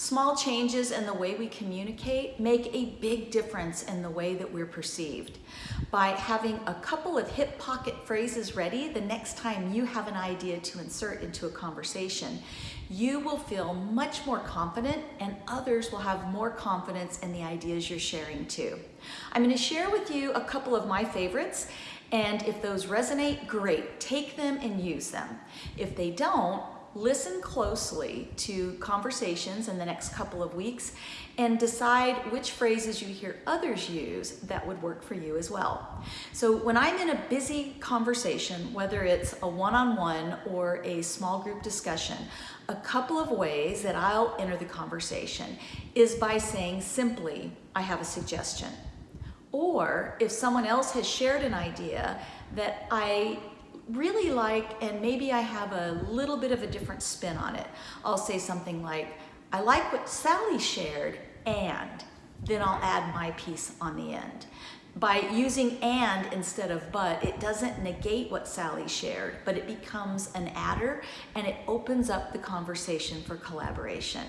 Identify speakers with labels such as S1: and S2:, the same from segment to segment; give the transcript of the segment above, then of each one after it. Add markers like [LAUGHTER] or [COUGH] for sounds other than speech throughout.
S1: Small changes in the way we communicate make a big difference in the way that we're perceived. By having a couple of hip pocket phrases ready the next time you have an idea to insert into a conversation, you will feel much more confident and others will have more confidence in the ideas you're sharing too. I'm going to share with you a couple of my favorites and if those resonate, great, take them and use them. If they don't, listen closely to conversations in the next couple of weeks and decide which phrases you hear others use that would work for you as well. So when I'm in a busy conversation, whether it's a one-on-one -on -one or a small group discussion, a couple of ways that I'll enter the conversation is by saying simply, I have a suggestion. Or if someone else has shared an idea that I really like and maybe I have a little bit of a different spin on it. I'll say something like, I like what Sally shared and then I'll add my piece on the end. By using and instead of but, it doesn't negate what Sally shared, but it becomes an adder and it opens up the conversation for collaboration.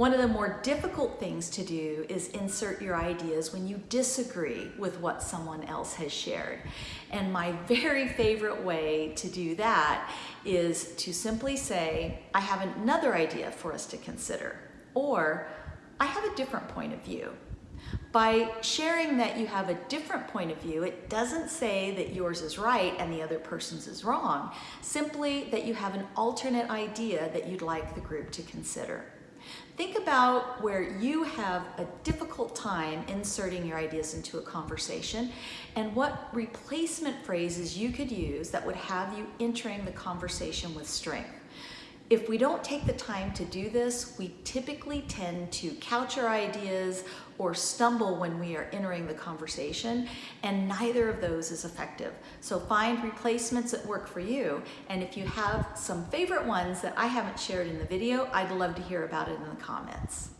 S1: One of the more difficult things to do is insert your ideas when you disagree with what someone else has shared. And my [LAUGHS] very favorite way to do that is to simply say, I have another idea for us to consider, or I have a different point of view. By sharing that you have a different point of view, it doesn't say that yours is right and the other person's is wrong, simply that you have an alternate idea that you'd like the group to consider. Think about where you have a difficult time inserting your ideas into a conversation and what replacement phrases you could use that would have you entering the conversation with strength. If we don't take the time to do this, we typically tend to couch our ideas or stumble when we are entering the conversation, and neither of those is effective. So find replacements that work for you, and if you have some favorite ones that I haven't shared in the video, I'd love to hear about it in the comments.